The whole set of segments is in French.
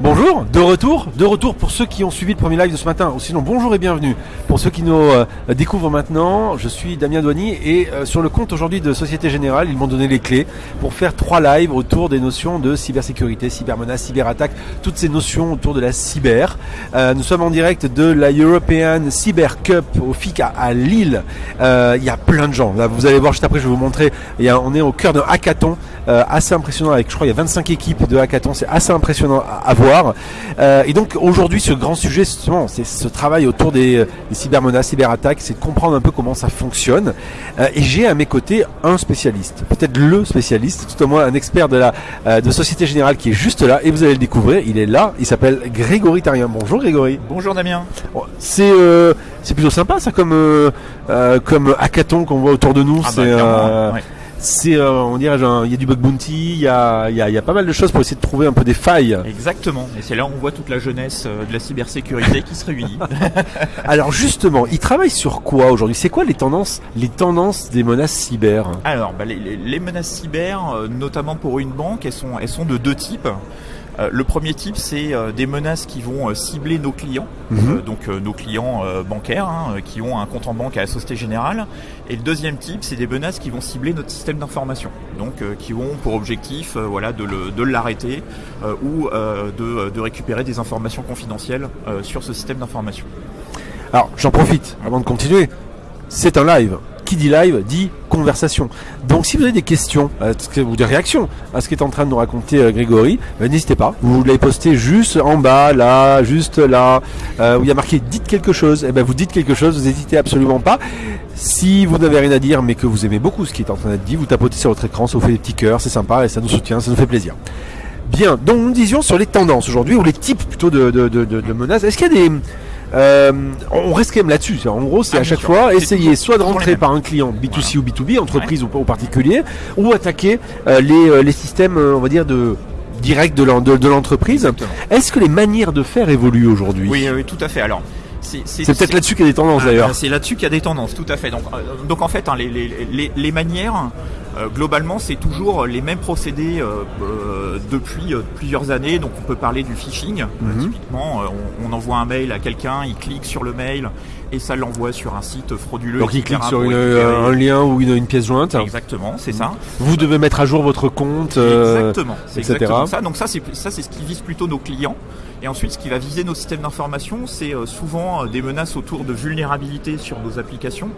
Bonjour, de retour, de retour pour ceux qui ont suivi le premier live de ce matin, sinon bonjour et bienvenue. Pour ceux qui nous euh, découvrent maintenant, je suis Damien Douany et euh, sur le compte aujourd'hui de Société Générale, ils m'ont donné les clés pour faire trois lives autour des notions de cybersécurité, cybermenace, cyberattaque, toutes ces notions autour de la cyber. Euh, nous sommes en direct de la European Cyber Cup au FIC à, Lille. Il y a plein de gens. Là, vous allez voir juste après, je vais vous montrer. Y on est au cœur d'un hackathon assez impressionnant avec, je crois, il y a 25 équipes de hackathon. C'est assez impressionnant à, à voir. Euh, et donc aujourd'hui, ce grand sujet, justement, c'est ce travail autour des, des cybermenaces, cyberattaques, c'est de comprendre un peu comment ça fonctionne. Euh, et j'ai à mes côtés un spécialiste, peut-être le spécialiste, tout au moins un expert de la euh, de Société Générale qui est juste là, et vous allez le découvrir. Il est là, il s'appelle Grégory Tarien. Bonjour Grégory. Bonjour Damien. C'est c'est plutôt sympa ça comme comme hackathon qu'on voit autour de nous. Ah bah, c'est c'est, euh, on dirait, il y a du bug bounty, il y a, y, a, y a, pas mal de choses pour essayer de trouver un peu des failles. Exactement. Et c'est là où on voit toute la jeunesse euh, de la cybersécurité qui se réunit. Alors justement, ils travaillent sur quoi aujourd'hui? C'est quoi les tendances, les tendances des menaces cyber? Alors, bah, les, les, menaces cyber, euh, notamment pour une banque, elles sont, elles sont de deux types. Euh, le premier type, c'est euh, des menaces qui vont euh, cibler nos clients, mhm. donc nos clients bancaires hein, qui ont un compte en banque à la Société Générale. Et le deuxième type, c'est des menaces qui vont cibler notre système d'information, donc qui ont pour objectif, voilà, de l'arrêter ou de, de, récupérer des informations confidentielles sur ce système d'information. Alors, j'en profite avant de continuer. C'est un live qui dit live dit conversation. Donc si vous avez des questions ou des réactions à ce qu'est en train de nous raconter euh, Grégory, ben, n'hésitez pas. Vous les postez juste en bas, là, juste là, euh, où il y a marqué dites quelque chose. Et eh ben vous dites quelque chose, vous n'hésitez absolument pas. Si vous n'avez rien à dire mais que vous aimez beaucoup ce qui est en train d'être dit, vous tapotez sur votre écran, ça vous fait des petits cœurs, c'est sympa et ça nous soutient, ça nous fait plaisir. Bien, donc nous disions sur les tendances aujourd'hui, ou les types plutôt de, de menaces. Est-ce qu'il y a des, euh, on reste quand même là-dessus. En gros, c'est ah, à chaque fois essayer soit de rentrer par un client B2C ou B2B, entreprise ou, particulier, ou attaquer euh, les, euh, les, systèmes, on va dire, de direct de l'entreprise. Est-ce que les manières de faire évoluent aujourd'hui? Oui, oui, tout à fait. Alors, c'est peut-être là-dessus qu'il y a des tendances ah, d'ailleurs. C'est là-dessus qu'il y a des tendances, tout à fait. Donc, donc en fait, hein, les, les, les, manières, euh, globalement, c'est toujours les mêmes procédés euh, euh, depuis plusieurs années. Donc, on peut parler du phishing. Mhm. typiquement, on, envoie un mail à quelqu'un, il clique sur le mail et ça l'envoie sur un site frauduleux. Donc, il clique sur un lien ou une, pièce jointe. Exactement, c'est ça. Vous devez mettre à jour votre compte. exactement, c'est exactement ça. Donc ça, c'est ça, c'est ce qui vise plutôt nos clients. Et ensuite, ce qui va viser nos systèmes d'information, c'est souvent des menaces autour de vulnérabilité sur nos applications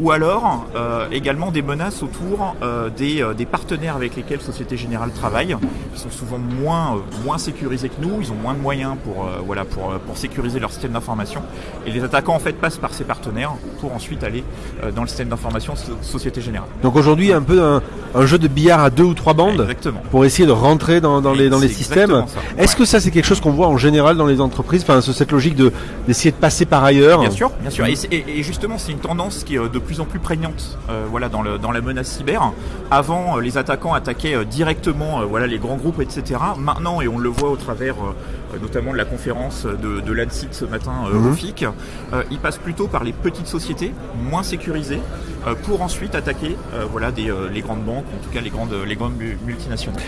ou alors euh, également des menaces autour euh, des, euh, des, partenaires avec lesquels Société Générale travaille, qui sont souvent moins, moins sécurisés que nous, ils ont moins de moyens pour, voilà, pour, pour sécuriser leur système d'information. Et les attaquants en fait passent par ces partenaires pour ensuite aller dans le système d'information Société Générale. Donc aujourd'hui un peu un, jeu de billard à deux ou trois bandes exactement. pour essayer de rentrer dans, dans les, dans les systèmes. Est-ce que ça c'est quelque chose qu'on voit en général dans les entreprises, enfin cette logique de d'essayer de passer par ailleurs Bien sûr, bien sûr. Et, et justement c'est une tendance qui est de plus en plus prégnante euh, voilà, dans, le, dans la menace cyber. Avant, euh, les attaquants attaquaient euh, directement voilà, les grands groupes, etc. Maintenant, et on le voit au travers notamment de la conférence de, de l'ANSIT ce matin mhm. au FIC, ils passent plutôt par les petites sociétés, moins sécurisées, pour ensuite attaquer voilà, des, les grandes banques, en tout cas les grandes, les grandes multinationales.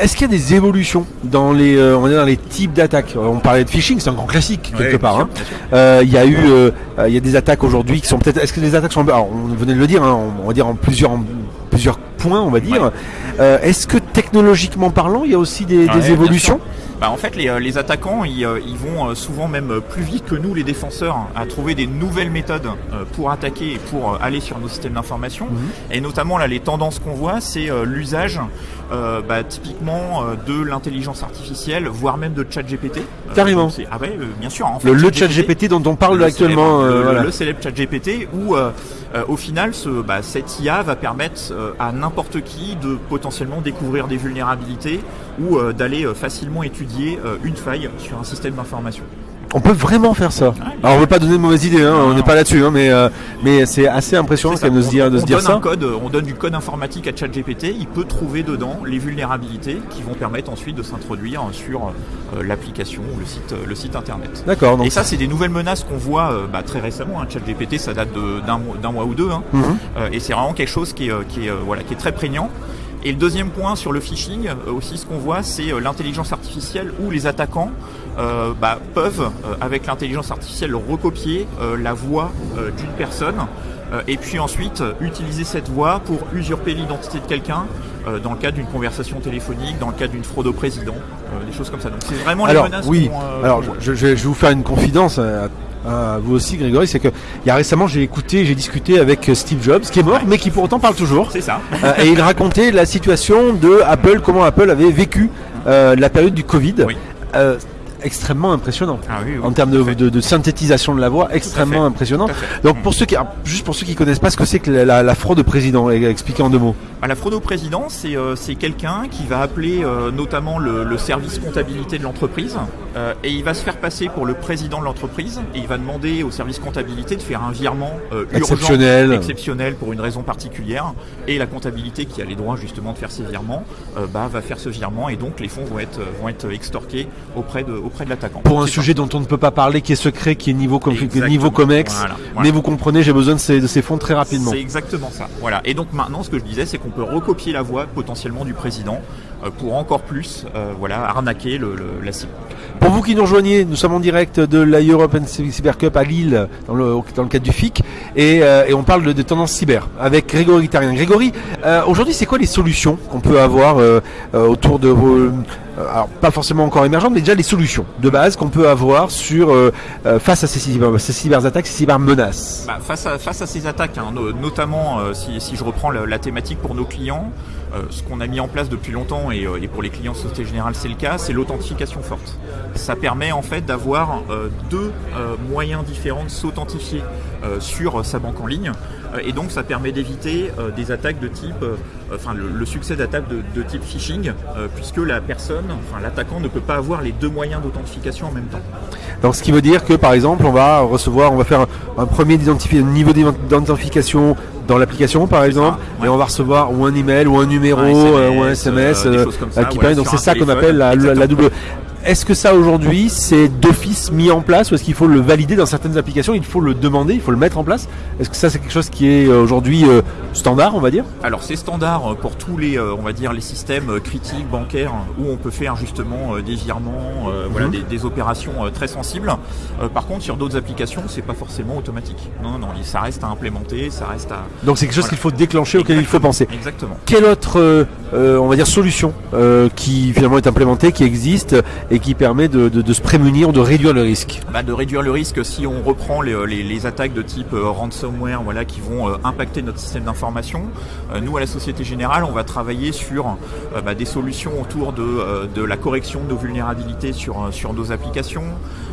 Est-ce qu'il y a des évolutions dans les, euh, on est dans les types d'attaques? On parlait de phishing, c'est un grand classique quelque part. Hein. Euh, il y a eu, euh, il y a des attaques aujourd'hui qui sont peut-être. Est-ce que les attaques sont, alors, on venait de le dire, hein, on va dire en plusieurs, plusieurs points, on va dire. Est-ce que technologiquement parlant, il y a aussi des, des évolutions? Bah, en fait, les, les attaquants, ils, ils, vont souvent même plus vite que nous, les défenseurs, à trouver des nouvelles méthodes pour attaquer et pour aller sur nos systèmes d'information. Mhm. Et notamment, là, les tendances qu'on voit, c'est l'usage euh, bah, typiquement euh, de l'intelligence artificielle, voire même de chat GPT. Euh, Carrément. ah ouais, bien sûr. En fait, le, chat GPT dont on parle actuellement. le, le, célèbre chat GPT où au final ce, bah, cette IA va permettre à n'importe qui de potentiellement découvrir des vulnérabilités ou d'aller facilement étudier une faille sur un système d'information. On peut vraiment faire ça. Alors on veut pas donner de mauvaises idées, hein, on n'est pas là-dessus, hein, mais euh, mais c'est assez impressionnant quand même de se dire de se dire ça. Un code, on donne du code informatique à ChatGPT, il peut trouver dedans les vulnérabilités qui vont permettre ensuite de s'introduire sur euh, l'application ou le site le site internet. D'accord. Et ça c'est des nouvelles menaces qu'on voit euh, bah, très récemment. Hein. ChatGPT ça date d'un mois ou deux, hein. mhm. et c'est vraiment quelque chose qui est qui est voilà qui est très prégnant. Et le deuxième point sur le phishing, euh, aussi ce qu'on voit, c'est euh, l'intelligence artificielle où les attaquants euh, bah, peuvent, avec l'intelligence artificielle, recopier la voix d'une personne et puis ensuite utiliser cette voix pour usurper l'identité de quelqu'un dans le cadre d'une conversation téléphonique, dans le cadre d'une fraude au président, des choses comme ça. Donc c'est vraiment Alors, les menaces. Oui. Alors je, je, vais vous faire une confidence euh, vous aussi Grégory, c'est que il y a récemment j'ai écouté, j'ai discuté avec euh, Steve Jobs qui est mort mais qui pour autant parle toujours. C'est ça. Euh, et il racontait la situation de Apple, comment Apple avait vécu la période du Covid. Oui extrêmement impressionnant. Ah en termes de, synthétisation de la voix, extrêmement impressionnant. Donc pour ceux qui, juste pour ceux qui connaissent pas ce que c'est que la, fraude au président, expliquez en deux mots. Ah, la fraude au président, c'est euh, quelqu'un qui va appeler euh, notamment le, service comptabilité de l'entreprise euh, et il va se faire passer pour le président de l'entreprise et il va demander au service comptabilité de faire un virement exceptionnel. exceptionnel pour une raison particulière et la comptabilité qui a les droits justement de faire ces virements bah, va faire ce virement et donc les fonds vont être, vont être extorqués auprès de, auprès de l'attaquant. Pour un sujet dont on ne peut pas parler, qui est secret, qui est niveau, com niveau comex, mais vous comprenez, j'ai besoin de ces, de ces fonds très rapidement. C'est exactement ça. Voilà. Et donc maintenant, ce que je disais, c'est qu'on peut recopier la voix potentiellement du président euh, pour encore plus euh, voilà, arnaquer le, la cible. Pour vous qui nous rejoignez, nous sommes en direct de la European Cyber Cup à Lille, dans le, dans le cadre du FIC, et, euh, et on parle de, tendances cyber avec Grégory Tarien. Grégory, aujourd'hui, c'est quoi les solutions qu'on peut avoir autour de vos alors pas forcément encore émergentes, mais déjà les solutions de base qu'on peut avoir sur face à ces, cyber, ces cyberattaques, ces cybermenaces. Bah, face, à, ces attaques, hein, notamment si, je reprends la, thématique pour nos clients, euh, ce qu'on a mis en place depuis longtemps, euh, et, pour les clients Société Générale c'est le cas, c'est l'authentification forte. Ça permet en fait d'avoir euh, deux moyens différents de s'authentifier sur sa banque en ligne. Et donc ça permet d'éviter des attaques de type, enfin le, succès d'attaques de, type phishing, puisque la personne, enfin l'attaquant ne peut pas avoir les deux moyens d'authentification en même temps. Donc ce qui veut dire que par exemple on va recevoir, on va faire un, premier niveau d'identification dans l'application par exemple, et on va recevoir ou un email ou un numéro euh, ou un SMS, euh, euh, qui permet. Donc c'est ça qu'on appelle la, la, double. Est-ce que ça aujourd'hui c'est d'office mis en place ou est-ce qu'il faut le valider dans certaines applications Il faut le demander, il faut le mettre en place? Est-ce que ça c'est quelque chose qui est euh, aujourd'hui euh, standard, on va dire Alors c'est standard pour tous les, euh, on va dire les systèmes critiques bancaires où on peut faire justement des virements, voilà, mhm. des, opérations très sensibles. par contre sur d'autres applications c'est pas forcément automatique. Non, non, ça reste à implémenter, ça reste à. Donc c'est quelque chose qu'il faut déclencher, auquel il faut penser. Exactement. Quelle autre, on va dire solution qui finalement est implémentée, qui existe et qui permet de, se prémunir, de réduire le risque? Bah, De réduire le risque si on reprend les, attaques de type euh, ransomware voilà, qui vont euh, impacter notre système d'information. Euh, nous, à la Société Générale, on va travailler sur bah, des solutions autour de, de, la correction de nos vulnérabilités sur nos applications.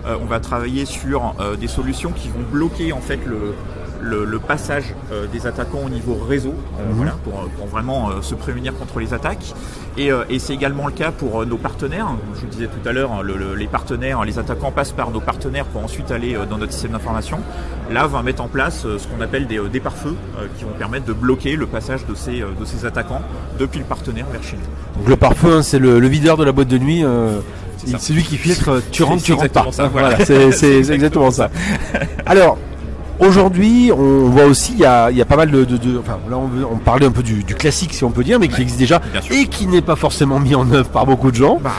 on va travailler sur des solutions qui vont bloquer en fait le, le, passage euh, des attaquants au niveau réseau, euh, mhm. voilà, pour, pour, vraiment euh, se prémunir contre les attaques. Et, et c'est également le cas pour nos partenaires. Je vous disais tout à l'heure, le, les partenaires, les attaquants passent par nos partenaires pour ensuite aller dans notre système d'information. Là, on va mettre en place ce qu'on appelle des, des pare-feux qui vont permettre de bloquer le passage de ces, de ces attaquants depuis le partenaire vers chez nous. Donc le pare-feu, hein, c'est le, videur de la boîte de nuit. c'est lui qui filtre, tu rentres, tu rentres pas. voilà, c'est exactement ça. Alors, Aujourd'hui, on voit aussi, il y a, y a, pas mal de, de, de enfin là on, on, parlait un peu du, du, classique si on peut dire, mais qui existe déjà et qui n'est pas forcément mis en œuvre par beaucoup de gens. Bah.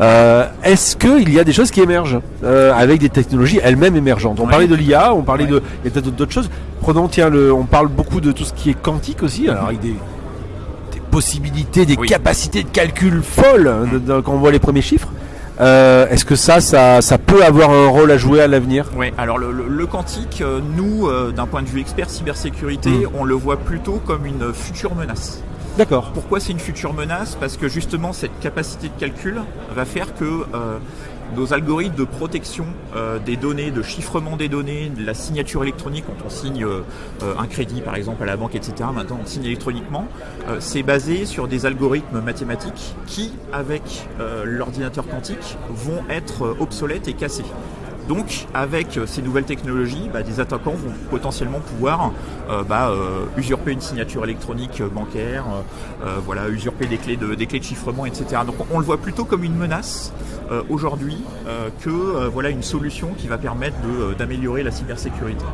Euh, Est-ce qu'il y a des choses qui émergent euh, avec des technologies elles-mêmes émergentes? On parlait de l'IA, on parlait de, il y a peut-être d'autres choses. Prenons tiens le, on parle beaucoup de tout ce qui est quantique aussi, alors avec des, des possibilités, des capacités de calcul folles hein, quand on voit les premiers chiffres. Euh, est-ce que ça, ça, peut avoir un rôle à jouer à l'avenir? Oui, alors le, quantique, euh, nous, euh, d'un point de vue expert cybersécurité, hmm. on le voit plutôt comme une future menace. D'accord. Pourquoi c'est une future menace? Parce que justement, cette capacité de calcul va faire que nos algorithmes de protection euh, des données, de chiffrement des données, de la signature électronique quand on signe euh, un crédit par exemple à la banque, etc. Maintenant on signe électroniquement. Euh, c'est basé sur des algorithmes mathématiques qui, avec l'ordinateur quantique, vont être obsolètes et cassés. Donc, avec ces nouvelles technologies, bah, des attaquants vont potentiellement pouvoir bah, usurper une signature électronique bancaire, voilà, usurper des clés de, des clés de chiffrement, etc. Donc, on le voit plutôt comme une menace euh, aujourd'hui euh, que euh, voilà une solution qui va permettre d'améliorer la cybersécurité.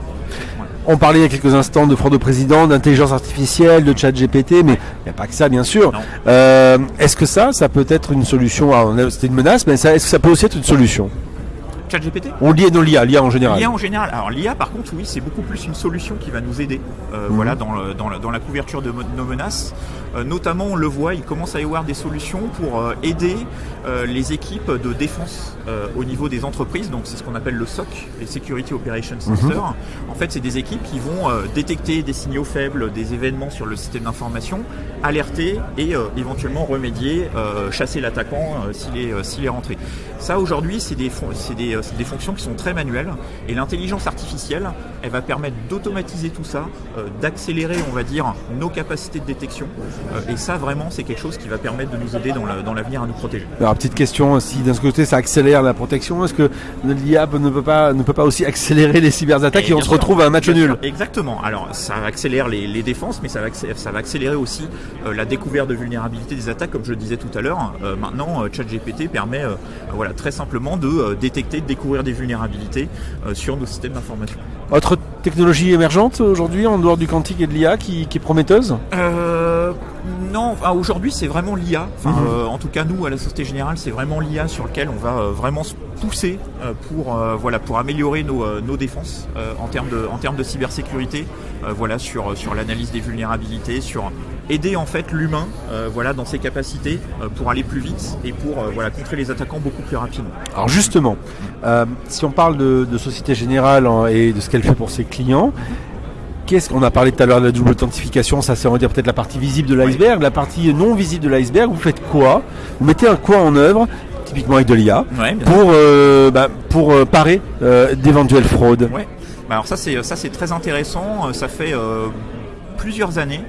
On parlait il y a quelques instants de fraude au président, d'intelligence artificielle, de chat GPT, mais il n'y a pas que ça bien sûr. est-ce que ça, ça peut être une solution? C'était une menace, mais est-ce que ça peut aussi être une solution? ChatGPT? On lit dans l'IA, l'IA en général. L'IA en général. Alors l'IA par contre oui c'est beaucoup plus une solution qui va nous aider euh, mhm. voilà, dans, dans, la, dans, la, couverture de nos menaces. Euh, notamment on le voit, il commence à y avoir des solutions pour euh, aider les équipes de défense au niveau des entreprises. Donc c'est ce qu'on appelle le SOC, les Security Operations mhm. Center. En fait c'est des équipes qui vont détecter des signaux faibles, des événements sur le système d'information, alerter et éventuellement remédier, chasser l'attaquant s'il est, est rentré. Ça aujourd'hui c'est des, des des fonctions qui sont très manuelles et l'intelligence artificielle, elle va permettre d'automatiser tout ça, euh, d'accélérer, on va dire, nos capacités de détection. Euh, et ça, vraiment, c'est quelque chose qui va permettre de nous aider dans l'avenir à nous protéger. Alors, petite question, si d'un côté ça accélère la protection, est-ce que l'IA ne peut pas ne peut pas aussi accélérer les cyberattaques et, on se retrouve à un match nul Exactement. Alors, ça accélère les, défenses, mais ça va, ça va accélérer aussi euh, la découverte de vulnérabilité des attaques, comme je le disais tout à l'heure. maintenant, ChatGPT permet, voilà, très simplement de détecter, de découvrir des vulnérabilités euh, sur nos systèmes d'information. Autre technologie émergente aujourd'hui en dehors du quantique et de l'IA qui, est prometteuse? Euh, Non, aujourd'hui c'est vraiment l'IA. Mhm. Euh, en tout cas nous à la Société Générale c'est vraiment l'IA sur lequel on va vraiment se pousser pour, voilà, pour améliorer nos, nos défenses en, termes de, en termes de cybersécurité, voilà, sur, sur l'analyse des vulnérabilités, sur aider en fait l'humain euh, voilà, dans ses capacités euh, pour aller plus vite et pour euh, voilà, contrer les attaquants beaucoup plus rapidement. Alors justement, si on parle de, Société Générale hein, et de ce qu'elle fait pour ses clients, qu'est-ce qu'on a parlé tout à l'heure de la double authentification Ça c'est on va dire peut-être la partie visible de l'iceberg, la partie non visible de l'iceberg. Vous faites quoi? Vous mettez un quoi en œuvre typiquement avec de l'IA, pour, bah, pour parer d'éventuelles fraudes. Ouais. Bah, alors ça c'est ça c'est très intéressant. Ça fait plusieurs années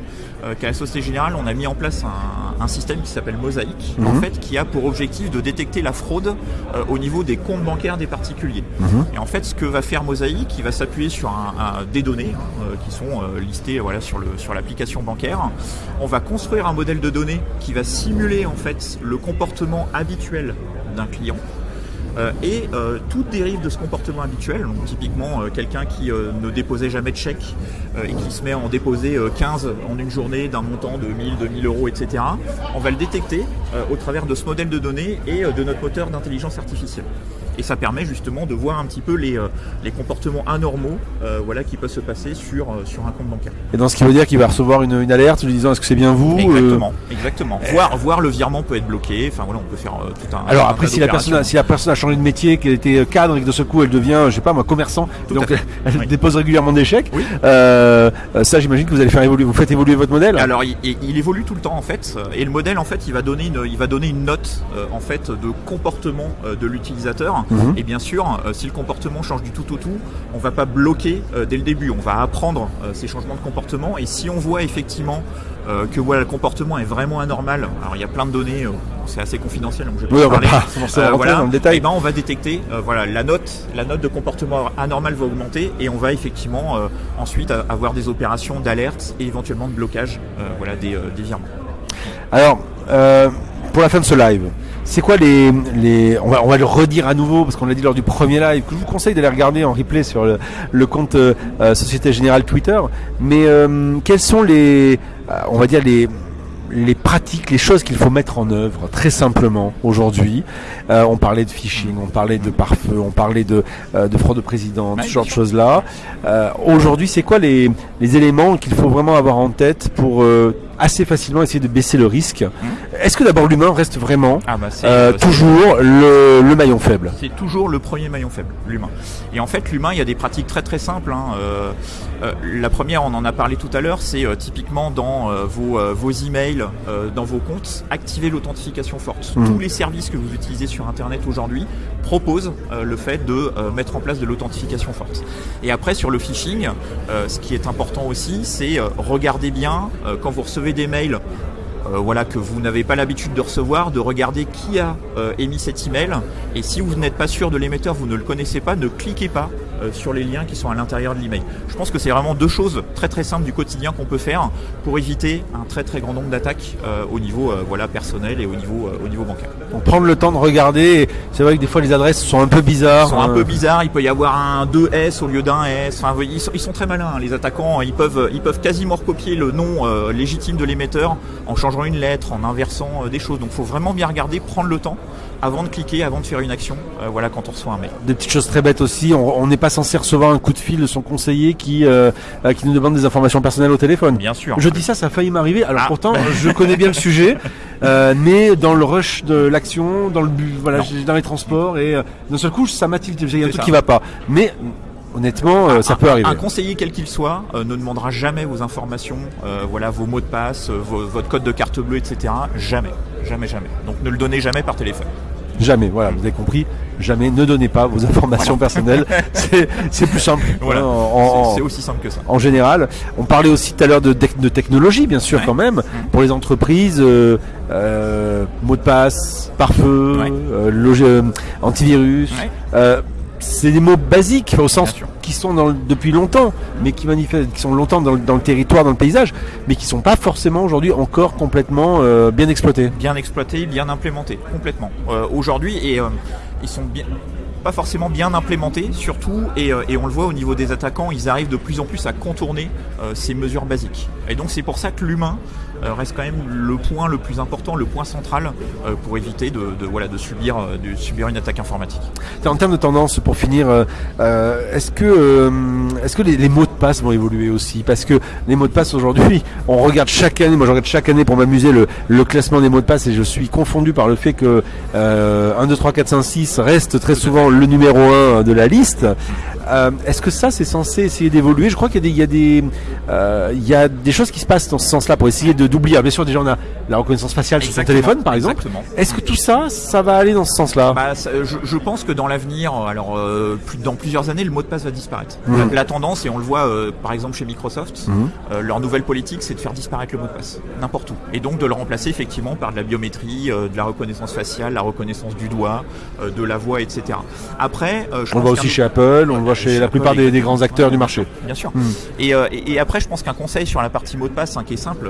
qu'à la Société Générale, on a mis en place un, système qui s'appelle Mosaïque, en mhm. fait, qui a pour objectif de détecter la fraude euh, au niveau des comptes bancaires des particuliers. Mhm. Et en fait, ce que va faire Mosaïque, il va s'appuyer sur un, des données hein, euh, qui sont listées voilà, sur, le, sur l'application bancaire. On va construire un modèle de données qui va simuler en fait le comportement habituel d'un client. Euh, et euh, toute dérive de ce comportement habituel, donc typiquement euh, quelqu'un qui ne déposait jamais de chèque et qui se met à en déposer 15 en une journée d'un montant de 1000, 2000 euros, etc., on va le détecter au travers de ce modèle de données et de notre moteur d'intelligence artificielle et ça permet justement de voir un petit peu les, euh, les comportements anormaux euh, voilà, qui peuvent se passer sur, euh, sur un compte bancaire. Et dans ce qui veut dire qu'il va recevoir une, une alerte lui disant est-ce que c'est bien vous Exactement, exactement. Voir, voir le virement peut être bloqué, enfin voilà, on peut faire tout un. Alors après, si la, personne a, si la personne a changé de métier, qu'elle était cadre et que de ce coup elle devient, je sais pas moi, commerçant, donc elle, dépose régulièrement des chèques, oui. ça j'imagine que vous allez faire évoluer, vous faites évoluer votre modèle Alors il, il, évolue tout le temps en fait, et le modèle en fait il va donner une, il va donner une note en fait de comportement de l'utilisateur Et bien sûr, euh, si le comportement change du tout au tout, on va pas bloquer euh, dès le début. On va apprendre euh, ces changements de comportement. Et si on voit effectivement que voilà, le comportement est vraiment anormal, alors il y a plein de données, c'est assez confidentiel, donc je vais pas parler. voilà, dans le détail. Et eh ben on va détecter, voilà, la note, la note de comportement anormal va augmenter et on va effectivement ensuite avoir des opérations d'alerte et éventuellement de blocage, voilà, des, des virements. Alors, pour la fin de ce live, c'est quoi les, les on, va, on va le redire à nouveau parce qu'on l'a dit lors du premier live que je vous conseille d'aller regarder en replay sur le, le compte euh, Société Générale Twitter. Mais euh, quels sont les, euh, on va dire les les pratiques, les choses qu'il faut mettre en œuvre très simplement aujourd'hui. on parlait de phishing, on parlait de pare-feu, on parlait de, de fraude de président, ce genre de choses-là. aujourd'hui, c'est quoi les, les éléments qu'il faut vraiment avoir en tête pour assez facilement essayer de baisser le risque. Mmh. Est-ce que d'abord l'humain reste vraiment ah bah, euh, euh, toujours le, maillon faible? C'est toujours le premier maillon faible, l'humain. Et en fait, l'humain, il y a des pratiques très très simples. Hein. Euh, la première, on en a parlé tout à l'heure, c'est typiquement dans vos, vos emails, dans vos comptes, activer l'authentification forte. Mmh. Tous les services que vous utilisez sur Internet aujourd'hui proposent le fait de mettre en place de l'authentification forte. Et après, sur le phishing, ce qui est important aussi, c'est regarder bien quand vous recevez des mails voilà, que vous n'avez pas l'habitude de recevoir, de regarder qui a émis cet email. Et si vous n'êtes pas sûr de l'émetteur, vous ne le connaissez pas, ne cliquez pas sur les liens qui sont à l'intérieur de l'email. Je pense que c'est vraiment deux choses très très simples du quotidien qu'on peut faire pour éviter un très très grand nombre d'attaques au niveau voilà, personnel et au niveau, au niveau bancaire. Donc prendre le temps de regarder, c'est vrai que des fois les adresses sont un peu bizarres. sont un peu bizarres, il peut y avoir un 2S au lieu d'un S. Enfin, ils, sont, ils sont très malins, hein, les attaquants. Ils peuvent, ils peuvent quasiment recopier le nom euh, légitime de l'émetteur en changeant une lettre, en inversant euh, des choses. Donc il faut vraiment bien regarder, prendre le temps avant de cliquer, avant de faire une action, euh, voilà quand on reçoit un mail. Des petites choses très bêtes aussi, on n'est pas censé recevoir un coup de fil de son conseiller qui qui nous demande des informations personnelles au téléphone. Bien sûr. Je dis ça, ça a failli m'arriver. Alors ah. pourtant, je connais bien le sujet, mais dans le rush de l'action, dans le voilà, dans les transports et d'un seul coup, ça m'a tilté. Il y a un truc qui va pas. Mais honnêtement, euh, ça peut arriver. Un conseiller quel qu'il soit euh, ne demandera jamais vos informations, euh, voilà, vos mots de passe, votre code de carte bleue, etc. Jamais, jamais, jamais. Donc ne le donnez jamais par téléphone. Jamais, voilà, vous avez compris. Jamais, ne donnez pas vos informations personnelles. C'est plus simple. Voilà. c'est aussi simple que ça. En général, on parlait aussi tout à l'heure de, de, technologie, bien sûr, quand même, mmh. pour les entreprises. Euh, mots de passe, pare-feu, antivirus c'est des mots basiques au sens qui sont dans, depuis longtemps, mais qui manifestent, qui sont longtemps dans, le territoire, dans le paysage, mais qui sont pas forcément aujourd'hui encore complètement euh, bien exploités. Bien exploités, bien implémentés, complètement. Euh, aujourd'hui, et euh, ils sont bien pas forcément bien implémentés, surtout, et, et, on le voit au niveau des attaquants, ils arrivent de plus en plus à contourner ces mesures basiques. Et donc c'est pour ça que l'humain euh, reste quand même le point le plus important, le point central euh, pour éviter de, voilà, de, subir, euh, de subir une attaque informatique. En termes de tendance, pour finir, est-ce que, est-ce que les, mots de passe vont évoluer aussi? Parce que les mots de passe aujourd'hui, on regarde chaque année, moi je regarde chaque année pour m'amuser le, le, classement des mots de passe et je suis confondu par le fait que 1, 2, 3, 4, 5, 6 reste très souvent le numéro 1 de la liste. Euh, est-ce que ça, c'est censé essayer d'évoluer Je crois qu'il y a des, euh, y a des, choses qui se passent dans ce sens-là pour essayer d'oublier. Bien sûr, déjà on a la reconnaissance faciale sur son téléphone, par exemple. Est-ce que tout ça, ça va aller dans ce sens-là? Bah, je, pense que dans l'avenir, alors euh, dans plusieurs années, le mot de passe va disparaître. Mmh. La, tendance, et on le voit par exemple chez Microsoft, mmh. leur nouvelle politique, c'est de faire disparaître le mot de passe n'importe où, et donc de le remplacer effectivement par de la biométrie, de la reconnaissance faciale, la reconnaissance du doigt, de la voix, etc. Après, je on le voit aussi chez Apple, on le chez la plupart des, grands acteurs du marché. Bien sûr. Hmm. Euh, et, après, je pense qu'un conseil sur la partie mot de passe hein, qui est simple,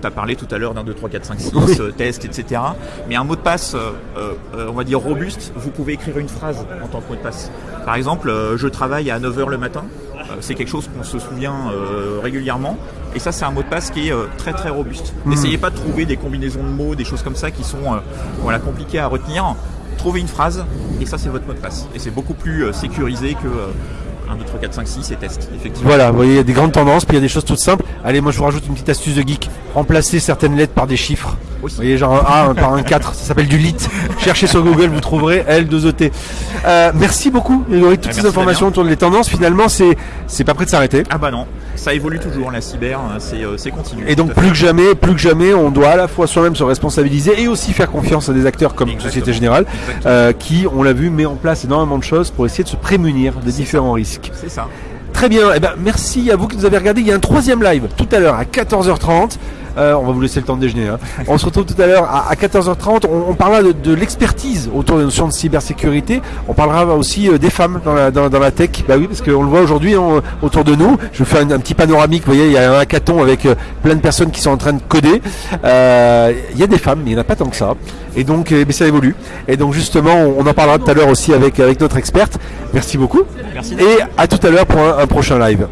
tu as parlé tout à l'heure d'un 2, 3, 4, 5, 6, test, etc. Mais un mot de passe, euh, euh, on va dire robuste, vous pouvez écrire une phrase en tant que mot de passe. Par exemple, je travaille à 9h le matin. c'est quelque chose qu'on se souvient régulièrement. Et ça, c'est un mot de passe qui est très très robuste. Hmm. N'essayez pas de trouver des combinaisons de mots, des choses comme ça qui sont voilà, compliquées à retenir. Trouvez une phrase et ça, c'est votre mot de passe. Et c'est beaucoup plus sécurisé que 1, 2, 3, 4, 5, 6 et test, effectivement. Voilà, vous voyez, il y a des grandes tendances, puis il y a des choses toutes simples. Allez, moi je vous rajoute une petite astuce de geek. Remplacer certaines lettres par des chiffres. Vous voyez, genre un A par un 4, ça s'appelle du lit. Cherchez sur Google, vous trouverez L2ET. Euh, merci beaucoup, Grégory, toutes ces informations autour des tendances. Finalement, c'est c'est pas prêt de s'arrêter. Ah bah non, ça évolue toujours, la cyber, hein, euh, c'est continu. Et donc plus que jamais, plus que jamais, on doit à la fois soi-même se responsabiliser et aussi faire confiance à des acteurs comme Société Générale, euh, qui, on l'a vu, met en place énormément de choses pour essayer de se prémunir des différents risques. C'est ça. Très bien, eh ben, merci à vous qui nous avez regardé. Il y a un troisième live tout à l'heure à 14h30. Euh, on va vous laisser le temps de déjeuner. Hein. On se retrouve tout à l'heure à, 14h30. On, parlera de, l'expertise autour des notions de cybersécurité. On parlera aussi euh, des femmes dans la, dans, la tech. Bah oui, parce qu'on le voit aujourd'hui hein, autour de nous. Je vais faire un, petit panoramique. Vous voyez, il y a un hackathon avec euh, plein de personnes qui sont en train de coder. il y a des femmes, mais il n'y en a pas tant que ça. Et donc, eh ça évolue. Et donc, justement, on, en parlera tout à l'heure aussi avec, avec notre experte. Merci beaucoup. Merci. Et à tout à l'heure pour un prochain live.